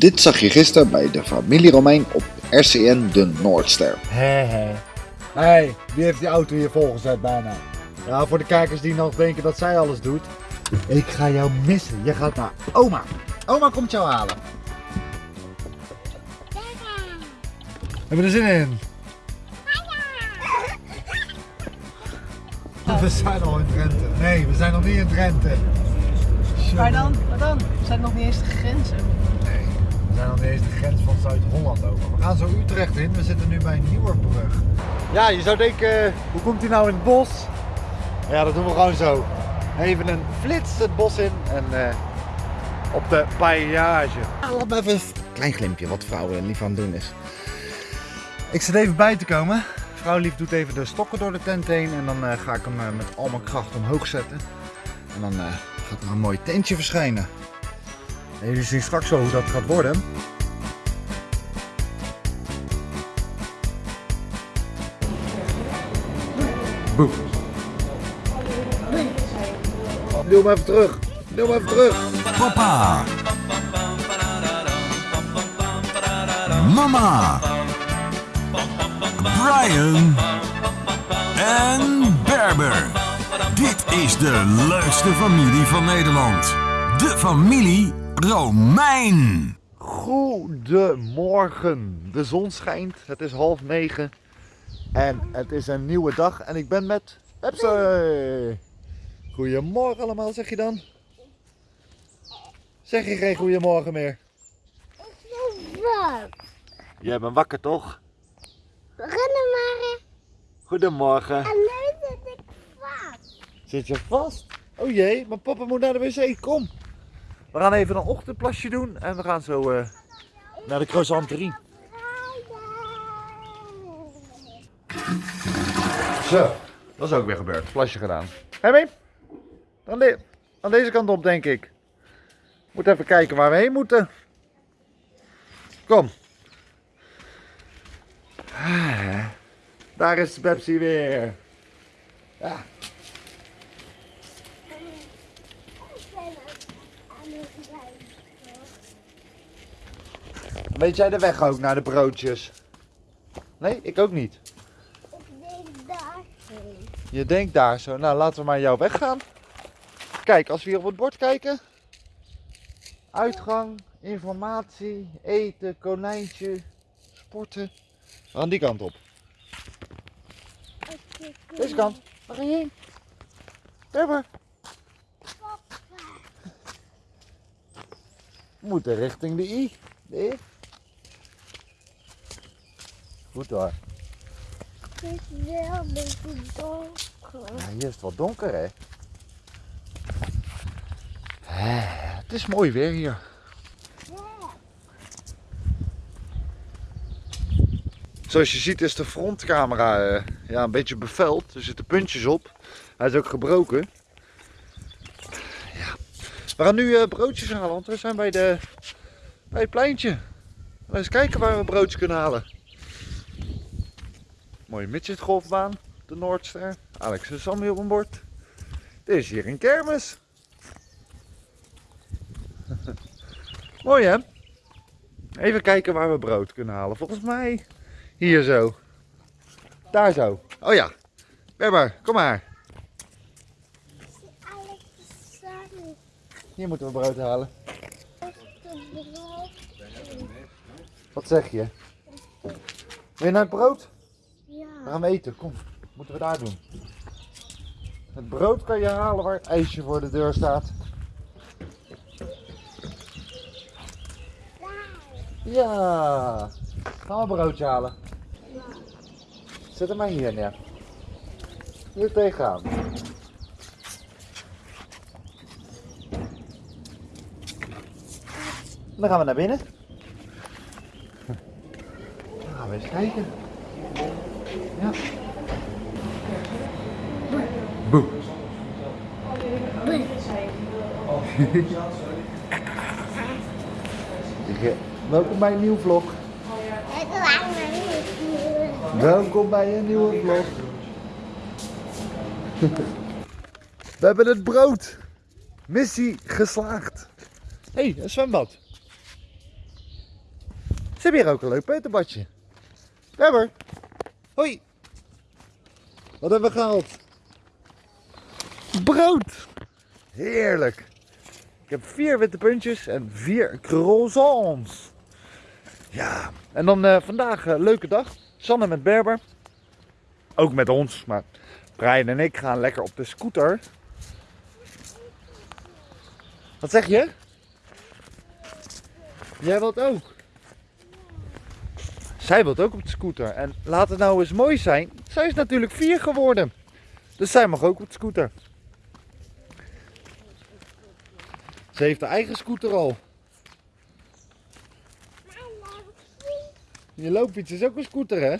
Dit zag je gisteren bij de familie Romein op RCN de Noordster. Hé hé. Hé, wie heeft die auto hier volgezet bijna? Ja, voor de kijkers die nog denken dat zij alles doet. Ik ga jou missen. Je gaat naar oma. Oma komt jou halen. Hebben we er zin in? We zijn al in Drenthe. Nee, we zijn nog niet in Drenthe. Maar dan, maar dan? Zijn nog niet eens de grenzen? Zijn niet eens de grens van Zuid-Holland over. We gaan zo Utrecht in. We zitten nu bij Nieuwerbrug. Ja, je zou denken, hoe komt hij nou in het bos? Ja, dat doen we gewoon zo. Even een flits het bos in en eh, op de paillage. laat me even een klein glimpje wat vrouwen lief aan het doen is. Ik zit even bij te komen. Vrouwlief doet even de stokken door de tent heen en dan eh, ga ik hem eh, met al mijn kracht omhoog zetten. En dan eh, gaat er een mooi tentje verschijnen. En jullie zien straks wel hoe dat gaat worden. Doe hem even terug. Doe hem even terug. Papa. Mama. Brian. En Berber. Dit is de leukste familie van Nederland. De familie Romein. Goedemorgen. De zon schijnt. Het is half negen. En het is een nieuwe dag. En ik ben met Pepsi. Goedemorgen allemaal, zeg je dan? Zeg je geen goedemorgen meer? Wat? Jij bent wakker toch? Rennen maar. Goedemorgen. En nu zit ik vast. Zit je vast? Oh jee, maar papa moet naar de wc. Kom. We gaan even een ochtendplasje doen. En we gaan zo eh, naar de croissanterie. Zo, dat is ook weer gebeurd. Plasje gedaan. Hé hey, aan, de, aan deze kant op denk ik. Moet even kijken waar we heen moeten. Kom. Ah, Daar is Pepsi weer. Ja. Weet jij de weg ook naar de broodjes? Nee, ik ook niet. Ik denk daarheen. Je denkt daar zo. Nou, laten we maar jouw weg gaan. Kijk, als we hier op het bord kijken. Uitgang, informatie, eten, konijntje, sporten. We gaan die kant op. Deze kant. Waar ga je heen? Berber. We moeten richting de I. De I. Goed hoor. Het is wel een beetje donker. Ja, hier is het wat donker hè. Het is mooi weer hier. Zoals je ziet is de frontcamera eh, ja, een beetje bevuild. Er zitten puntjes op. Hij is ook gebroken. Ja. We gaan nu eh, broodjes halen, want we zijn bij, de, bij het pleintje. Laten eens kijken waar we broodjes kunnen halen. Mooie midgetgolfbaan, de Noordster. Alex en Sammy op een bord. Dit is hier een kermis. Mooi hè? Even kijken waar we brood kunnen halen. Volgens mij hier zo. Daar zo. Oh ja. Berber, kom maar. Hier moeten we brood halen. Wat zeg je? Wil je naar het brood? We gaan eten. Kom. Moeten we daar doen. Het brood kan je halen waar het ijsje voor de deur staat. Ja. Gaan we een broodje halen. Zet hem maar hier neer. Hier tegenaan. Dan gaan we naar binnen. Dan gaan we eens kijken. Ja. Boe. Welkom bij een nieuwe vlog. Welkom bij een nieuwe vlog. We hebben het brood. Missie geslaagd. Hé, hey, een zwembad. Ze hebben hier ook een leuk peuterbadje. Webber. Hoi. Wat hebben we gehaald? Brood. Heerlijk. Ik heb vier witte puntjes en vier croissants. Ja, en dan eh, vandaag een leuke dag. Sanne met Berber. Ook met ons, maar Brian en ik gaan lekker op de scooter. Wat zeg je? Jij wilt ook? Zij wilt ook op de scooter. En laat het nou eens mooi zijn. Zij is natuurlijk vier geworden. Dus zij mag ook op de scooter. Ze heeft haar eigen scooter al. Je loopfiets is ook een scooter, hè?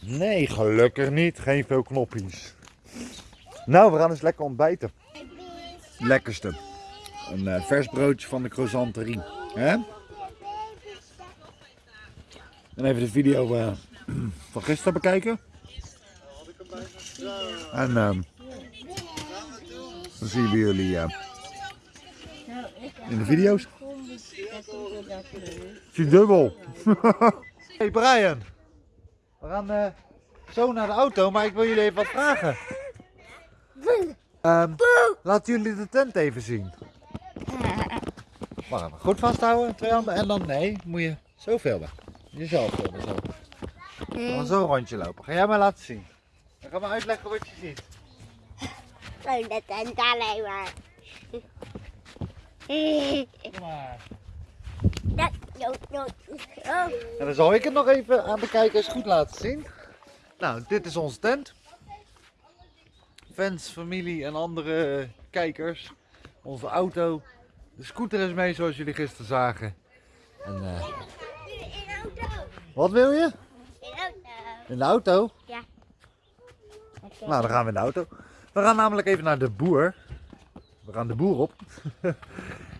Nee, gelukkig niet. Geen veel knoppies. Nou, we gaan eens lekker ontbijten. Lekkerste. Een eh, vers broodje van de croissanterie. Hè? En even de video eh, van gisteren bekijken. En ehm, dan zien we jullie eh, in de video's. Zie dubbel. hey Brian. We gaan eh, zo naar de auto, maar ik wil jullie even wat vragen. Ehm, laten jullie de tent even zien. Even, goed vasthouden, twee handen. En dan, nee, moet je zo filmen. Jezelf zo. Dan zo rondje lopen. Ga jij maar laten zien. Dan gaan we uitleggen wat je ziet. Zo, dat tent alleen maar. Kom maar. Dat, no, no. Oh. En dan zal ik het nog even aan de kijkers goed laten zien. Nou, dit is onze tent. Fans, familie en andere kijkers. Onze auto. De scooter is mee zoals jullie gisteren zagen. En, eh, auto. wat wil je? In auto. In de auto? Ja. Nou, dan gaan we in de auto. We gaan namelijk even naar de boer. We gaan de boer op.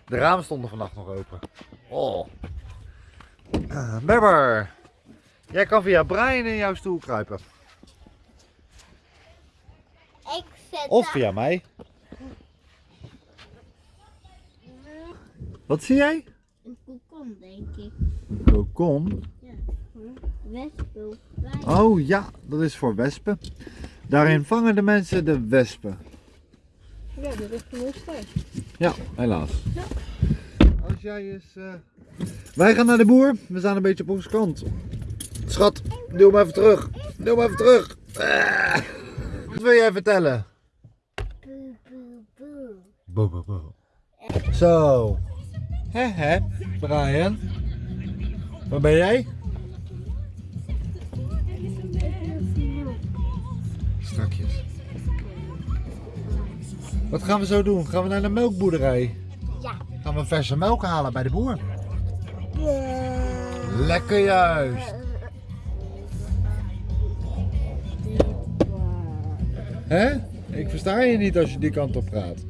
De ramen stonden vannacht nog open. Oh. Eh, Berber. Jij kan via Brian in jouw stoel kruipen. Ik zet Of via mij. Wat zie jij? een kokon, denk ik. Een kokon. Wespel. Oh ja, dat is voor wespen. Daarin vangen de mensen de wespen. Ja, dat is. Ja, helaas. Als jij eens. eh, Wij gaan naar de boer. We staan een beetje op onze kant. Schat, duw me even terug. Duw me even terug. Ah. Wat wil jij vertellen? Boe, boe, boe. Boe, boe, boe. Zo. Hè, hè, Brian. Waar ben jij? Strakjes. Wat gaan we zo doen? Gaan we naar de melkboerderij? Ja. Gaan we verse melk halen bij de boer? Lekker juist. Hè? Ik versta je niet als je die kant op gaat.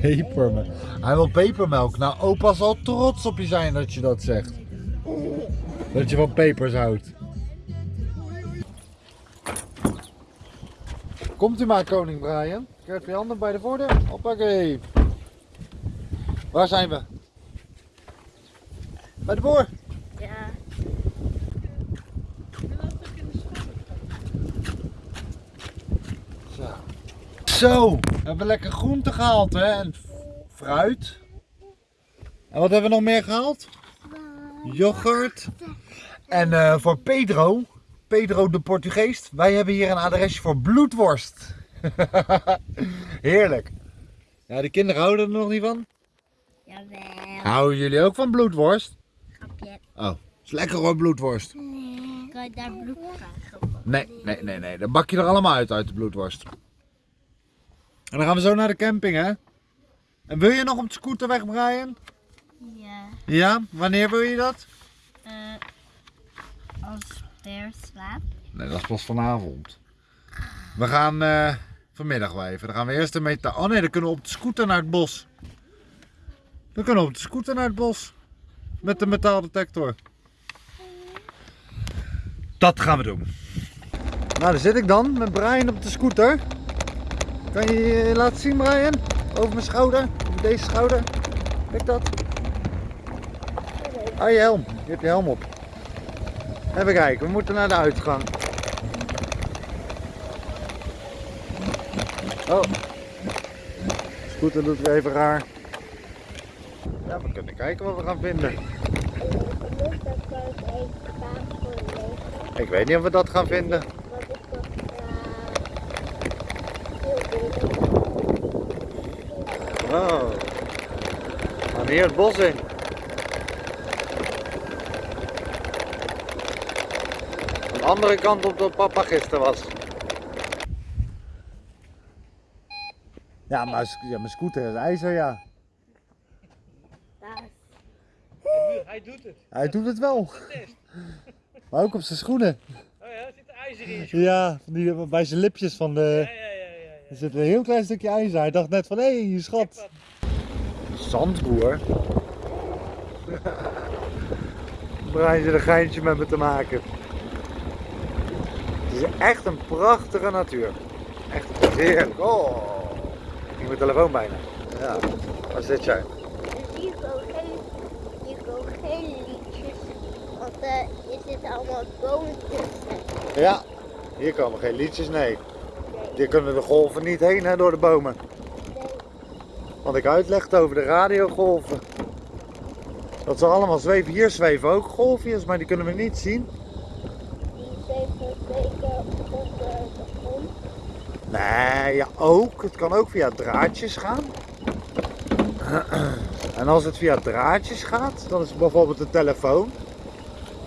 Pepermelk. Hij wil pepermelk. Nou, opa zal trots op je zijn dat je dat zegt. Dat je van pepers houdt. Komt u maar, koning Brian. Krijgt je handen bij de voordeur. Hoppakee. Waar zijn we? Bij de boer. Zo, we hebben lekker groente gehaald hè. En fruit. En wat hebben we nog meer gehaald? Yoghurt. En eh, voor Pedro, Pedro de Portugees, wij hebben hier een adresje voor bloedworst. Heerlijk. Ja, de kinderen houden er nog niet van. Jawel. Houden jullie ook van bloedworst? Grapje. Oh, is lekker hoor, bloedworst. Kan je daar bloed krijgen? Nee, nee, nee, nee. Dan bak je er allemaal uit, uit de bloedworst. En dan gaan we zo naar de camping, hè? En wil je nog op de scooter weg, Brian? Ja. Ja? Wanneer wil je dat? Eh, als beer slaapt. Nee, dat is pas vanavond. We gaan eh, vanmiddag wel even. Dan gaan we eerst een meta... Oh nee, dan kunnen we op de scooter naar het bos. Dan kunnen we op de scooter naar het bos. Met de metaaldetector. Dat gaan we doen. Nou, daar zit ik dan met Brian op de scooter. Kan je je laten zien Brian? Over mijn schouder, deze schouder. Kijk dat. Ah, je helm. Je hebt je helm op. Even kijken, we moeten naar de uitgang. Oh. Scooter doet weer even raar. Ja, we kunnen kijken wat we gaan vinden. Ik weet niet of we dat gaan vinden. Wat is dat? We gaan hier het bos in. Aan de andere kant op dat papa gisteren was. Ja, maar ja, mijn scooter is ijzer, ja. Hij doet het. Hij doet het wel. Maar ook op zijn schoenen. Oh ja, er zit ijzer in Ja, van die, bij zijn lipjes van de... Ja, ja. Er zit een heel klein stukje ijzer. Hij dacht net van, hé, hey, schat. Zandboer? Brian zit een geintje met me te maken. Het is echt een prachtige natuur. Echt heerlijk. Oh, ik mijn telefoon bijna. Ja, waar zit jij? Hier komen geen, hier komen geen liedjes, want eh er zitten allemaal bomen tussen. Ja, hier komen geen liedjes, nee. Hier kunnen de golven niet heen hè, door de bomen. Wat ik uitlegde over de radiogolven. Dat ze allemaal zweven. Hier zweven ook golfjes, maar die kunnen we niet zien. Die zeven weken op de grond. Nee, ja ook. Het kan ook via draadjes gaan. En als het via draadjes gaat, dan is bijvoorbeeld de telefoon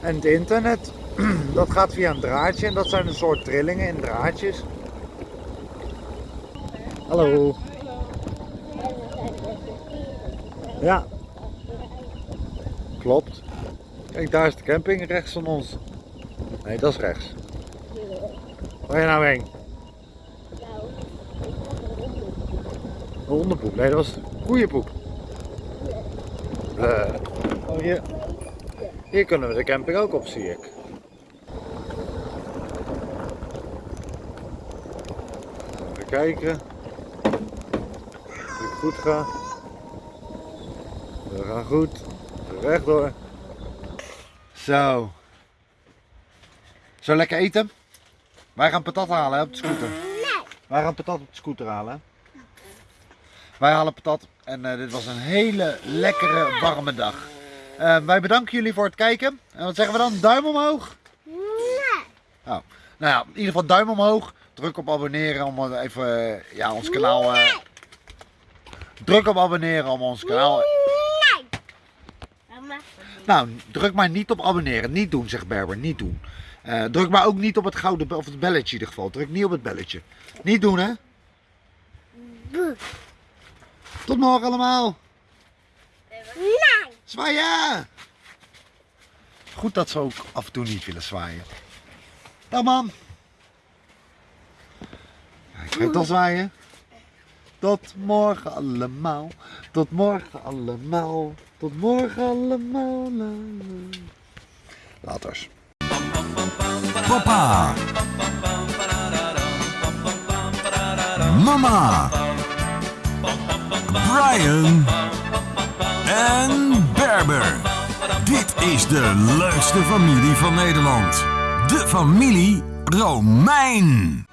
en het internet. Dat gaat via een draadje en dat zijn een soort trillingen in draadjes. Hallo. Ja. Klopt. Kijk, daar is de camping rechts van ons. Nee, dat is rechts. Waar je nou heen? Een hondenpoep. Nee, dat was koeienpoep. Eh, Oh, hier. Hier kunnen we de camping ook op, zie ik. Even kijken. Goed gaat. We gaan goed. Rechtdoor. Zo. Zo lekker eten? Wij gaan patat halen hè, op de scooter. Wij gaan patat op de scooter halen. hè. Wij halen patat en eh, dit was een hele lekkere warme dag. Eh, wij bedanken jullie voor het kijken. En wat zeggen we dan? Duim omhoog? Oh. Nou ja, in ieder geval duim omhoog. Druk op abonneren om even eh, ja, ons kanaal. Druk op abonneren om ons kanaal. mama. Nou, druk maar niet op abonneren. Niet doen, zegt Berber. Niet doen. Eh, druk maar ook niet op het gouden of het belletje in ieder geval. Druk niet op het belletje. Niet doen, hè? Tot morgen allemaal. Nee. Zwaaien! Goed dat ze ook af en toe niet willen zwaaien. Dag mam. Ja, Ik ga toch zwaaien. Tot morgen allemaal. Tot morgen allemaal. Tot morgen allemaal. La, la. Laters. Papa. Mama. Brian. En Berber. Dit is de leukste familie van Nederland. De familie Romein.